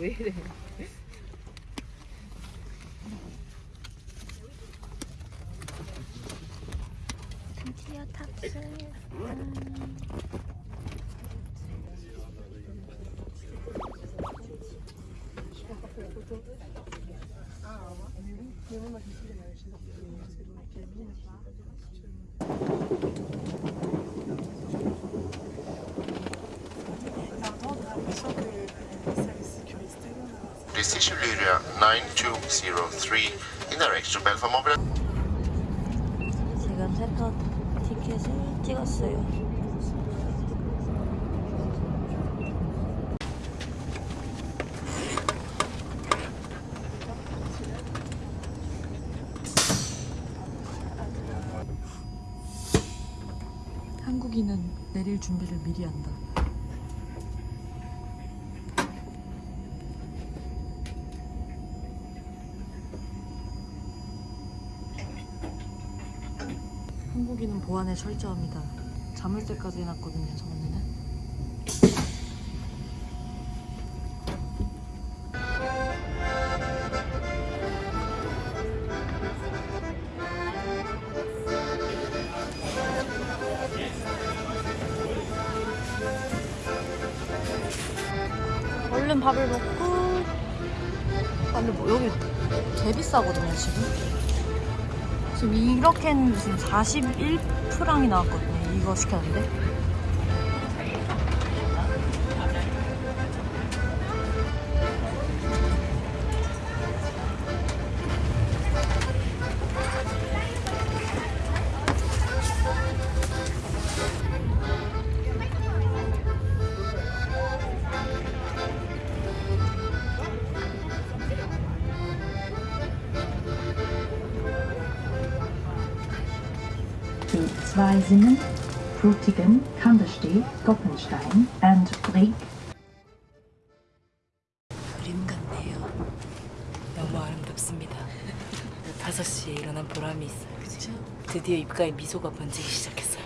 먹어 왜 이래 드디어 탑승. Decision area 9203 in direction Belfast Mobile. 지금 세터 티켓을 찍었어요. 한국인은 내릴 준비를 미리 한다. 한국인은 보안에 철저합니다. 자물쇠까지 해놨거든요, 저번에는. 얼른 밥을 먹고 아 근데 뭐 여기 개 비싸거든요 지금 지금 이렇게는 지금 41프랑이 나왔거든요. 이거 시켰는데. Die Zweisinnen, Frutigen, Kandersteg, Koppenstein and Brieg 그림 같네요. 너무 아름답습니다. 5시에 일어난 보람이 있어요. 그죠? 드디어 입가에 미소가 번지기 시작했어요.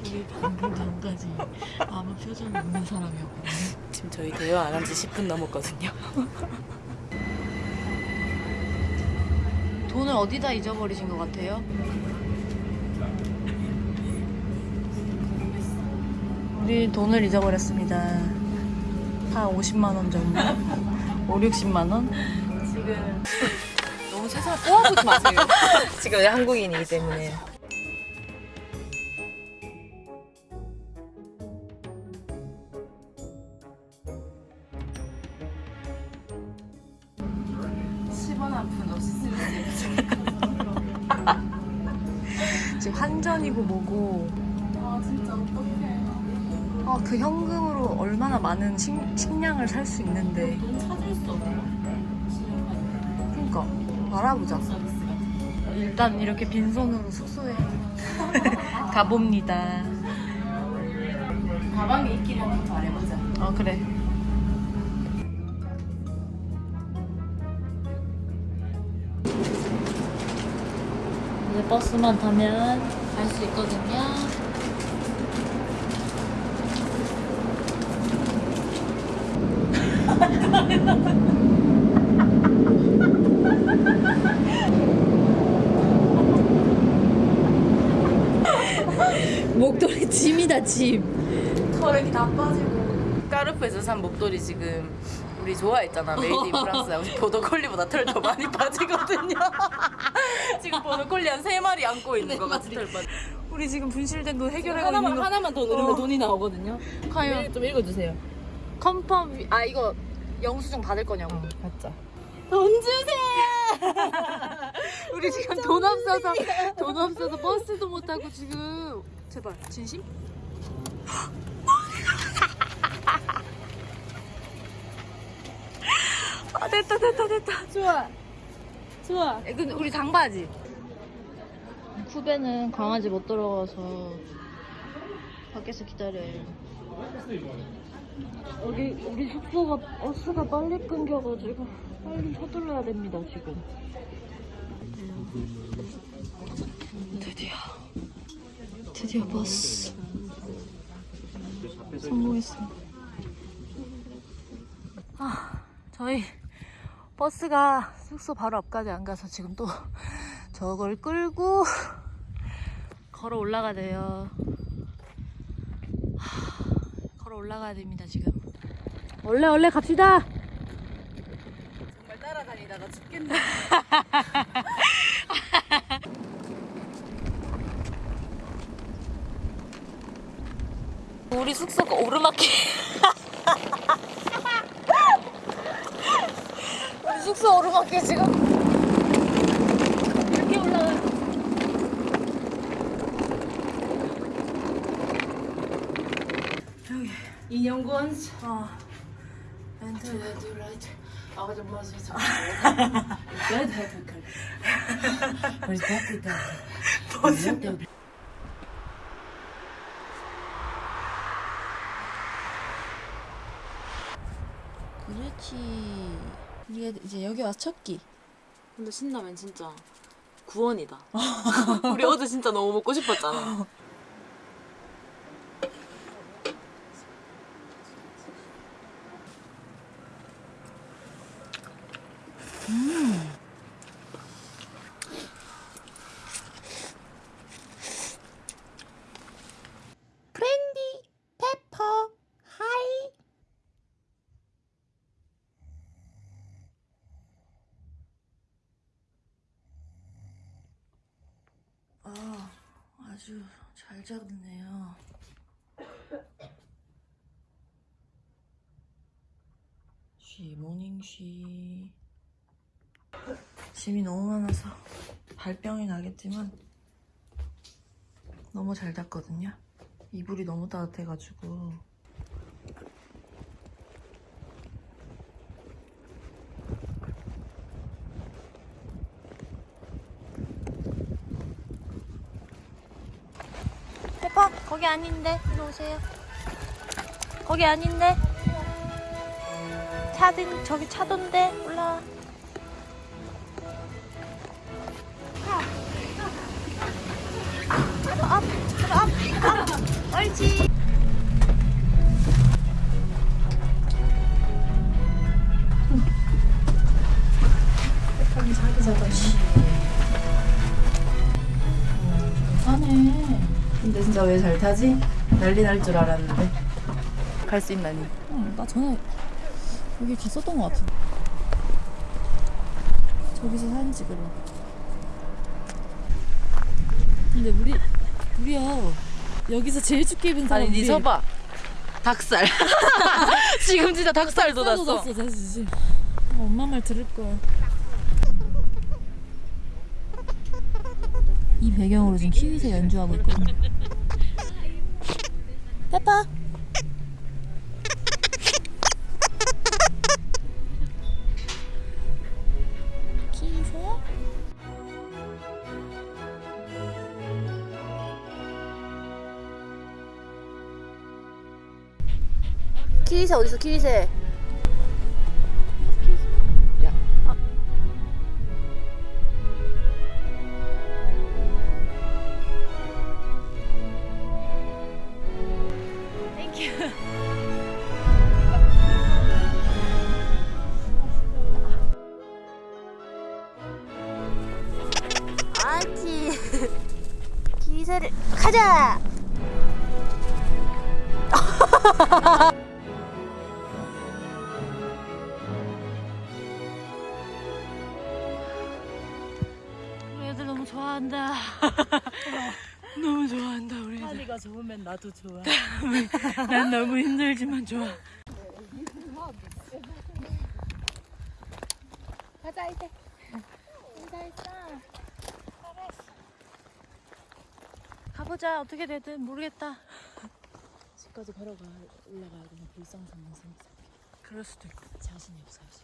우리 방금 전까지 아무 표정 없는 사람이었거든요. 지금 저희 대화 안 한 지 10분 넘었거든요. 돈을 어디다 잊어버리신 것 같아요? 우리 돈을 잊어버렸습니다. 한 50만 원 정도? 5, 60만 원? 지금 너무 세상을 꼬아보지 마세요. 지금 한국인이기 때문에. 얼마나 많은 식, 식량을 살 수 있는데. 그니까 알아보자. 일단 이렇게 빈손으로 숙소에 가봅니다. 가방에 있기를 한번 말해보자. 어 그래. 이제 버스만 타면 갈 수 있거든요. 목도리 짐이다 짐. 털이 다 빠지고. 까르푸에서 산 목도리 지금 우리 좋아했잖아. Made in France. 보더콜리보다 털 더 많이 빠지거든요. 지금 보도콜리 한 세 마리 안고 있는 것 같아. 털 빠지. 우리 지금 분실된 돈 해결하고 하나만 거. 하나만 더 누르면 어. 돈이 나오거든요. 과연 네, 좀 읽어주세요. 위- 아 이거 영수증 받을 거냐고. 어, 가짜. 돈 주세요. 우리 지금 돈 없어서 돈 없어서 버스도 못 타고 지금 제발 진심? 아 됐다 됐다 됐다. 좋아. 좋아. 에, 근데 우리 장바지. 후배는 강아지 못 들어가서 밖에서 기다려요. 여기 우리 숙소가 버스가 빨리 끊겨가지고 빨리 서둘러야 됩니다 지금. 드디어 드디어 버스 성공했습니다. 아, 저희 버스가 숙소 바로 앞까지 안 가서 지금 또 저걸 끌고 걸어 올라가야 돼요. 하, 걸어 올라가야 됩니다, 지금. 원래 원래 갑시다. 정말 따라다니다가 죽겠네. 우리 숙소가 오르막길. 우리 숙소 오르막길 지금. 이렇게 올라가. 인형권. 어. 멘트 레드 라이트. 아가 좀 마세요. 레드 헤드 컬. 우리 바뀌다. 무슨? 그렇지. 우리가 이제 여기 와서 첫 끼. 근데 신라면 진짜 구원이다. 우리 어제 진짜 너무 먹고 싶었잖아. 아, 아주 잘 잡네요. 쉬, 모닝 쉬. 짐이 너무 많아서 발병이 나겠지만 너무 잘 잤거든요. 이불이 너무 따뜻해가지고. 페퍼 거기 아닌데 이리 오세요 거기 아닌데 차든 저기 차던데 올라와 옳지 자기 자다 근데 진짜 왜 잘 타지? 난리 날 줄 알았는데. 갈 수 있나니? 어, 나 전에 여기 갔었던 것 같은데. 저기서 사진 찍으러. 근데 우리 우리야 여기서 제일 춥게 입은 사람 아니 니 서봐. 닭살. 지금 진짜 닭살 돋았어. 돋았어 다시. 어, 엄마 말 들을 걸. 이 배경으로 지금 키위새 연주하고 있거든. 페 키위새 어디서 키위새? 기세를 가자. 좋으면 나도 좋아. 난 너무 힘들지만 좋아. 가자 이제. 인사했어. 잘했어. 가보자 어떻게 되든 모르겠다. 집까지 걸어가 올라가야 되는 불상사망상 그럴 수도 있고. 자신이 없어야지.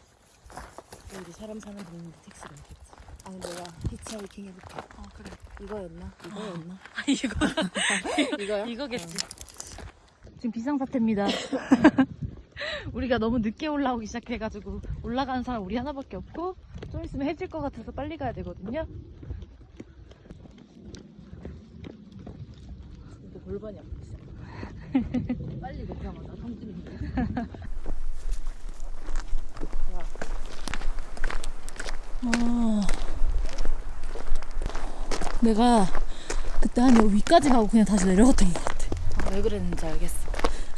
여기 사람 사는 데 있는데 택시가 없겠지. 아니 내가 히치하이킹 해볼게. 어 그래. 이거였나? 이거였나? 아 이거 이거요? 이거겠지. 지금 비상사태입니다. 우리가 너무 늦게 올라오기 시작해가지고 올라가는 사람 우리 하나밖에 없고 좀 있으면 해질 것 같아서 빨리 가야 되거든요. 이거 골반이 아프지. 빨리 걷자마자 성질이. 내가 그때 한 여기 위까지 가고 그냥 다시 내려갔던 것 같아. 아, 왜 그랬는지 알겠어.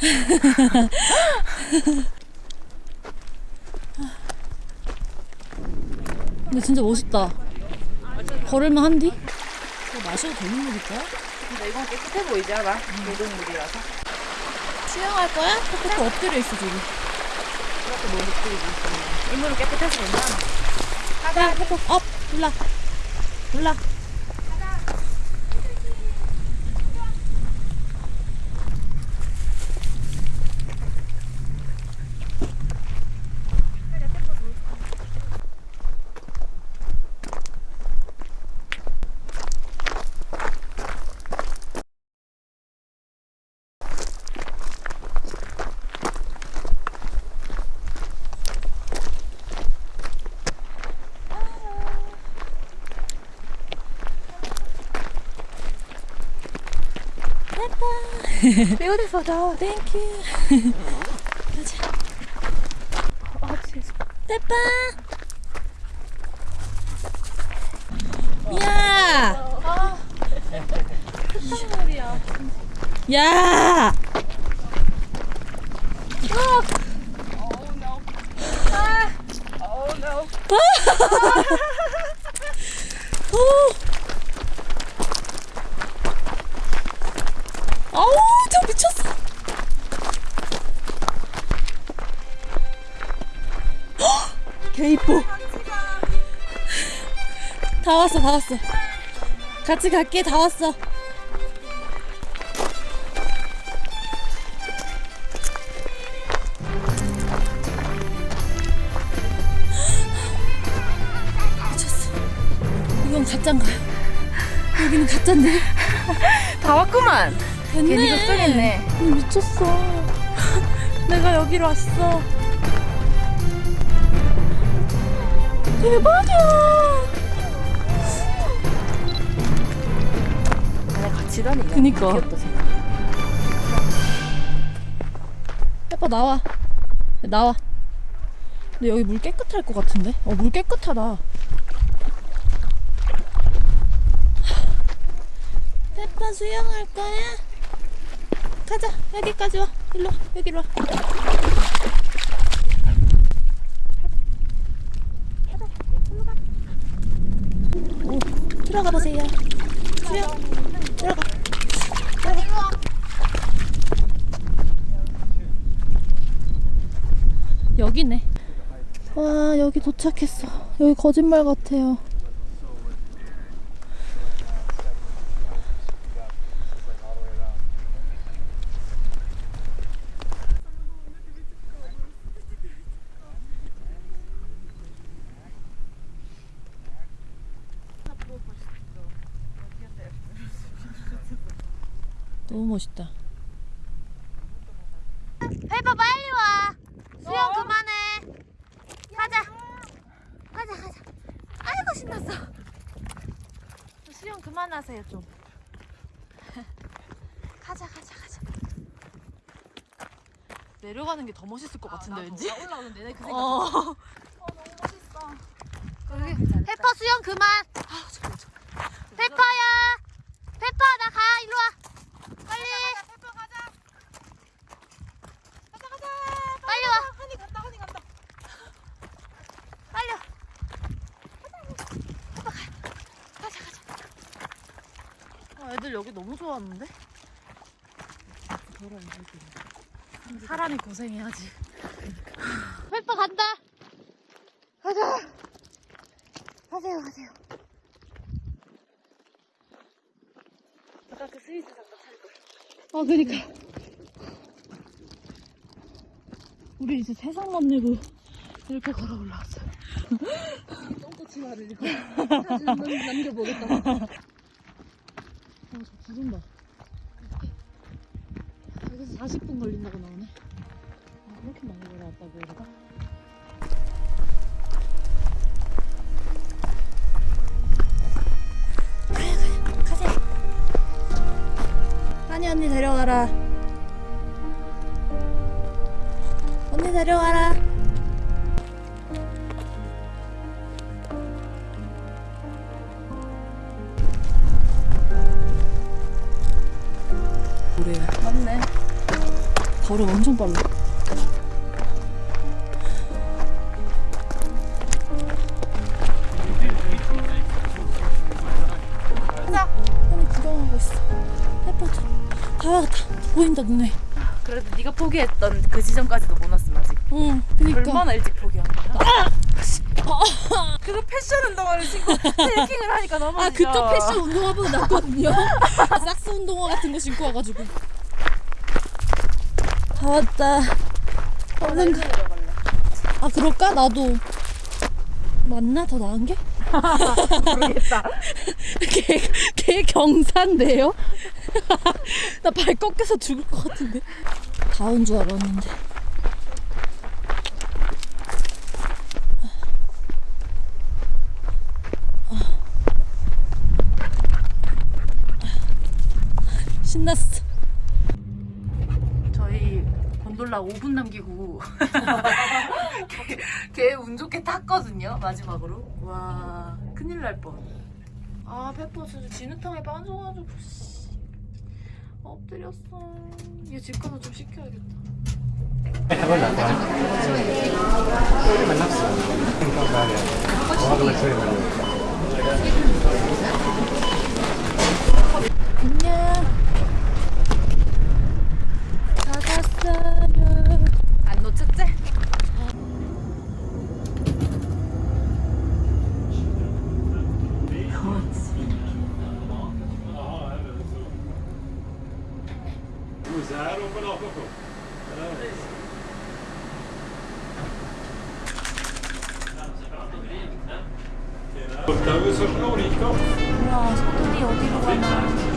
근데 진짜 멋있다. 걸을만 한디? 이거 마셔도 되는 물일까? 근데 이건 깨끗해 보이지 않아? 계곡물이라서. 수영할 거야? 코코코 엎드려 있어 지금. 그렇게 뭐 느끼고 있었네. 이 물은 깨끗해서 괜찮아. 야 코코 up 올라 올라. Beautiful dog. Thank you. 가자. 페파. 야. 야. 아우 개 이뻐 다 왔어 다 왔어 같이 갈게 다 왔어 미쳤어 이건 가짠가 여기는 가짠데 다 왔구만. 됐네. 괜히 걱정했네. 어, 미쳤어. 내가 여기로 왔어. 대박이야. 내가 같이 다니냐? 그니까. 귀엽다. 해봐 나와. 나와. 근데 여기 물 깨끗할 것 같은데? 어 물 깨끗하다. 페파 수영할 거야? 가자 여기까지 와. 일로 와 여기로 와. 오, 들어가 보세요. 수영 들어가. 들어가. 여기네. 와 여기 도착했어. 여기 거짓말 같아요. 너무 멋있다. 페퍼 빨리 와. 수영 그만해. 가자. 가자 가자. 아이고 신났어. 수영 그만하세요 좀. 가자 가자 가자. 내려가는 게 더 멋있을 것 같은데 왠지? 올라오는 내내 그 어. 페퍼 수영 그만. 페퍼야. 페퍼 나 가. 일로 와. 빨리. 페퍼 가자. 가자 가자. 빨리 와. 한이 간다 한이 간다. 빨리 와. 페퍼 가. 가자 가자. 아, 애들 여기 너무 좋아하는데? 사람이 고생해야지. 페퍼 간다. 가자. 가세요 가세요. 아까 그 스위스 장갑 찰 걸. 아, 그니까. 우리 이제 세상 만들고 이렇게 걸어 올라왔어. 똥꼬치마를 이거 사진 남겨보겠다. 어, 저 구름 봐. 여기서 40분 걸린다고 나오네. 아, 그렇게 많이 걸어왔다고? 가세요. 한이 언니 데려가라. 언니 데려가라. 걸음 엄청 빨라. 하늘 구경하고 있어. 예뻐져. 다 왔다. 보인다 눈에. 그래도 네가 포기했던 그 지점까지도 못 왔음 아직. 응. 그니까. 얼마나 일찍 포기한 거야? 그거 패션 운동화를 신고 트레킹을 하니까 넘어지죠. 아 그쪽 패션 운동화보다 낫거든요. 삭스 운동화 같은 거 신고 와가지고. 다 왔다. 얼른 가. 아 그럴까? 나도 맞나 더 나은 게? 모르겠다. 개, 개 경사인데요? 나 발 꺾여서 죽을 것 같은데. 다 온 줄 알았는데. 신났어. 저희 곤돌라 5분 남기고 걔 운 좋게 탔거든요 마지막으로 와 큰일 날 뻔. 아 페퍼 진짜 진흙탕에 빠져가지고 씨. 엎드렸어. 얘 집 가서 좀 시켜야겠다. 안녕. 받았어요. 안 놓쳤지? 우와, 소돈이 어디로 가나.